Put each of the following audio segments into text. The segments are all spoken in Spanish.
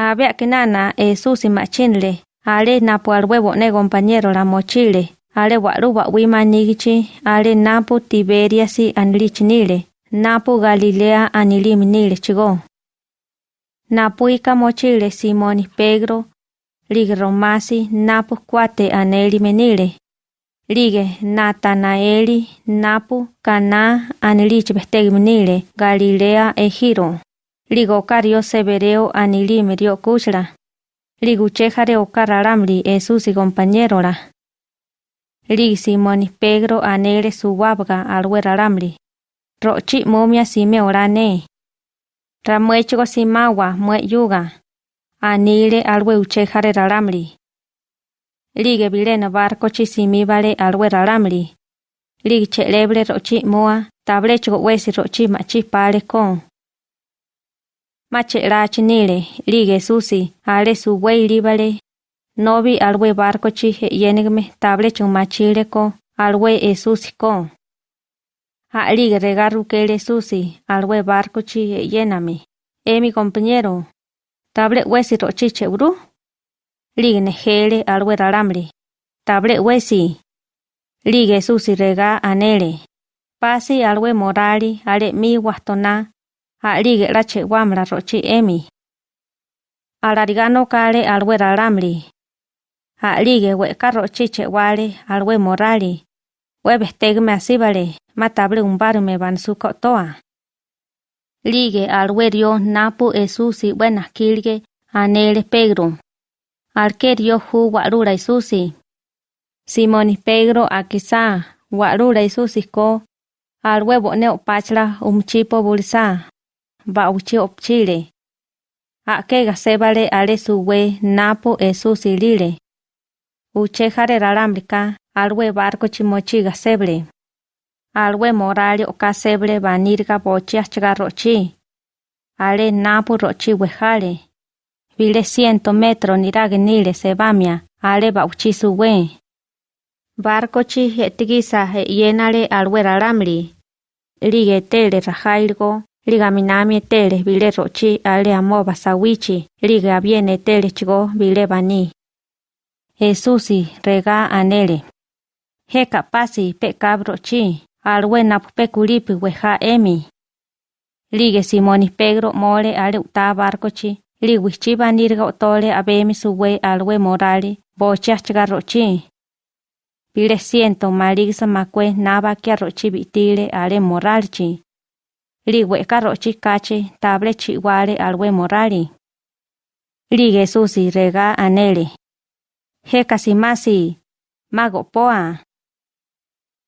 Había que nana Jesús machinle, ale napo al huevo ne compañero la mochile, ale waruba wima nigichi, ale napo Tiberiasi anlichinile, napo Galilea aniliminile chigo. Napuika mochile Simoni Pedro, lig romasi napo cuate aneli menile. Lige Natanaeli napu Cana anilich menile Galilea. Ligo cario severeo anilime dio kuchra. Liguchejare okararamli Jesús y compañero la. Lig Simoni Pedro anele suwabga alweraramli. Rochi momia sime orane. Ramuecho simawa mue yuga. Anile alwe uchejare raramli. Lige bilena barco chi simibale alwe raramli. Lige chelebre rochi moa tablecho wesi rochi machi pale con. Mache rachi nile, lige susi, ale su wei libale. Novi alwe barco chi yenigme tablecho machile ko, alwe e susi con. Ha lige regaru kele susi, alwe barco chi yename. E mi compañero, table wesi rochi chebru? Lige nejele alwe raramli. Table wesi. Lige susi rega anele. Pasi alwe morali ale mi wastona. Ha lige rache wamra rochi emi. Alarigano kale alwe raramli. Ha lige weka rochi che wale alwe morali. Webestegme asibale, matable umbarme bansuko toa. Lige alwerio napu esusi buenas kilge anele Pedro. Alquerio hu warura isusi. Simoni Pedro akisa warura isusi ko alwe ne opachla umchipo bulsa. Ba uchi opchile. Akega sebale ale suwe napu esusi lile. Uchejare rarambrika alwe barco chimochiga seble. Alwe morali oka seble banirga bochi achgarrochi. Ale napu rochi wejale. Vile ciento metro nirage nile sebamia, ale bauchi suwe. Barco chi etigisa he yenale alwe raramli. Lige tele rajailgo, liga minami tele vile rochi ale amoba sawichi, liga aviene tele chigo vile bani. Jesusi rega anele. He kapasi pe cabro chi, alwe napupe kulipi weja emi. Lige Simoni Pedro mole ale uta barco chi, liwichi banirga otole abemi suwe alwe morali, bocha chgarrochi. Pile siento maligsa makwe naba kia rochi bitile ale moralchi. Liwe rochi kache table chiwale alwe morali. Lige susi rega anele. He kasimasi, mago poa.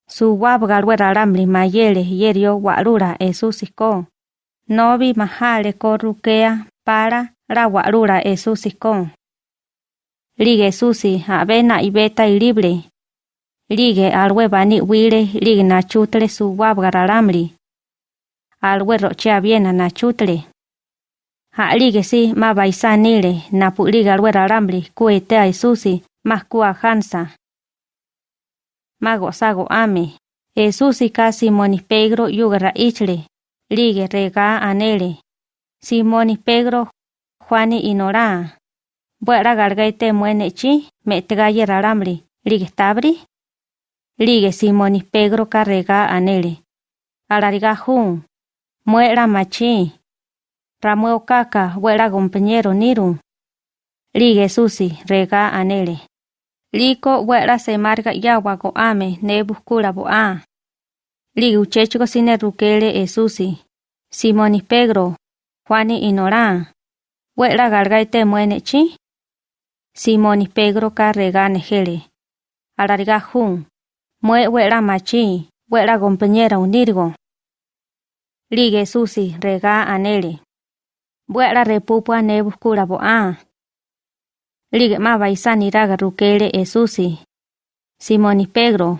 Su wabga alwe raramli mayele yerio warura esusiko. Novi mahale korukea para la warura esusiko. Lige susi avena ibeta y libre. Lige alwe bani wile lige na chutle su wabga raramli. Alwe rochea viena na chutle. Ha lige si ma baisanile na pu lige alwe raramli kuetea esusi más kua hansa. Mago sago ame. Esusi ka Simoni Pedro yugara ichle. Lige rega anele. Simoni Pedro Juani inora. Buera gargaite muene chi metgaye raramli. Lige tabri. Lige Simoni Pedro carrega anele. Alariga jun. Muera machi. Ramueo kaka buera compañero niru. Lige susi rega anele. Liko wera se marga yawa go ame ne buscura bo a. Lige uchecho sine rukele esusi. Simoni Pedro. Juani inora. Wera gargaite muene chi. Simoni Pedro carrega nejele. Alariga jun. Mue machi. Wera compañera unirgo. Lige susi rega anele. Wera repupua ne buscura bo a. Lige ma baisani raga rukele esusi. Simoni Pedro,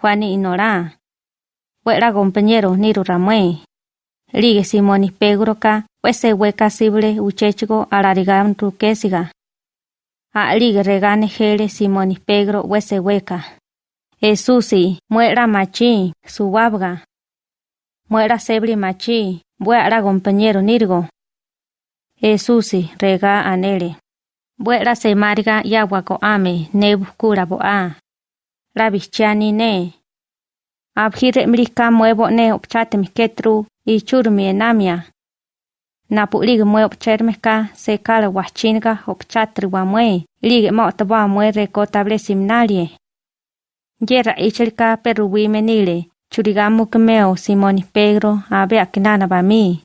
Juani inora. Wera compañero niru ramue. Lige Simoni Pedro ka wese weka sible uchechigo alarigan rukesiga. A lige regane jele Simoni Pedro wese weka. Esusi, muera machi, suwabga. Muera sebli machi, buera compañero nirgo. Esusi rega anele. Buera se marga yagua ko ame ne buscura boa. La bichani ne. Abhire mrika muevo ne opchate miketru y churmi enamia. Napulig mue opchermeka se kala wachinga opchatri wa mue. Lige mo taba mue reko table simnalie. Yera ichelka menile. churigamu kemeo Simoni Pedro abe akinana ba mi.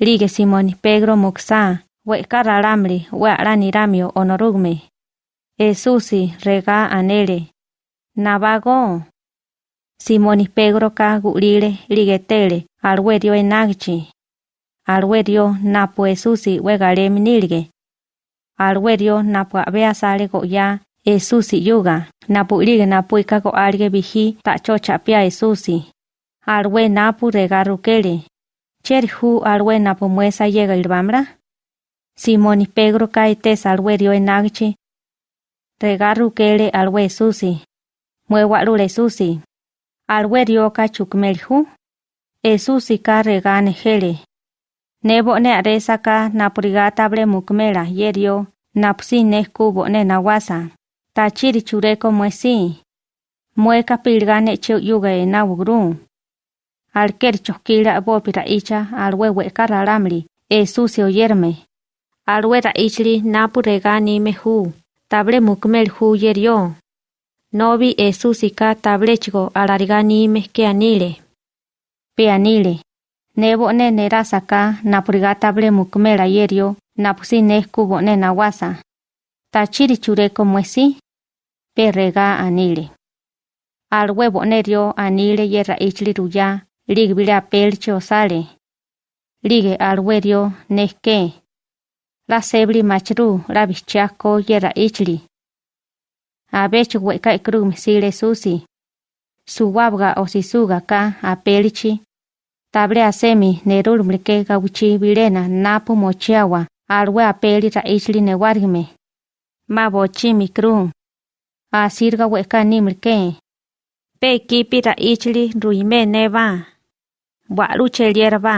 Lige Simoni Pedro muksa, we karalamli onorugme. Esusi rega anele. Navago. Simoni Pedro ka gulile ligetele alwedio enagchi. Alwedio napo Esusi we galemi nilge. Alwedio napo abe asale ya Esusi yuga. Napu lige napu ikago alge bihi ta chocha pia Esusi. Alwe napu rega rukele. Cheri hu alwe napu muesa llega ilbamra? Simoni Pedro kaite salwerio enagchi. Regaru kele alwe susi. Muewarule susi. Alwerio ka chukmelhu. Esusi ka regane. Nebo ne aresa ka napurigata bre mukmela yerio. Napsi ne kubo ne nawasa. Tachiri chureko muesi. Mueka pilgane chu yuga e nawugru. Alker chokila bopira icha alwewe kararamli. Esusi oyerme. Alwera ichli napu regani mehu. Table mukmel hu yerio. Novi esusika tablechigo alarigani mehke anile. Pe anile. Nebo ne nerasaka napuriga table mukmela yerio. Napusi ne kubo ne nawasa. Tachiri chureko muesi. Pe rega anile. Alwebo nerio anile yerra ichli ruya. Ligbila pelcho sale. Lige alwerio nehke. La sebli machru la bichako yera ichli. Abech weka ikru misile susi. Suwabga o sisuga ka apelichi. Table asemi nerul mlike gawichi bilena napu mochiawa. Alwe apeli ra ichli newargme. Mabochi mikru. asírka wekánimer ké. Pe kípira ichli ruiméneba. Wa'lú che yérba.